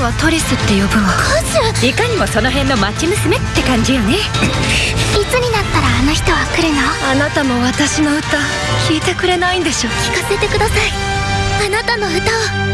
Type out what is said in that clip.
はトリスって呼ぶわ。カズいかにもその辺の町娘って感じよね。いつになったらあの人は来るの？あなたも私の歌聞いてくれないんでしょ。聞かせてください。あなたの歌を。